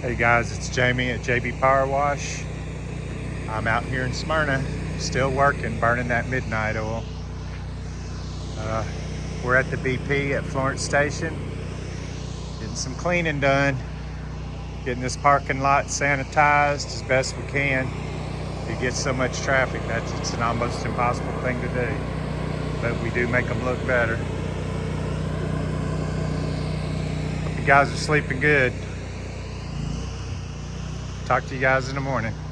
Hey guys, it's Jamie at JB Power Wash. I'm out here in Smyrna, still working, burning that midnight oil. Uh, we're at the BP at Florence Station, getting some cleaning done, getting this parking lot sanitized as best we can. It gets so much traffic, that's it's an almost impossible thing to do. But we do make them look better. Hope you guys are sleeping good. Talk to you guys in the morning.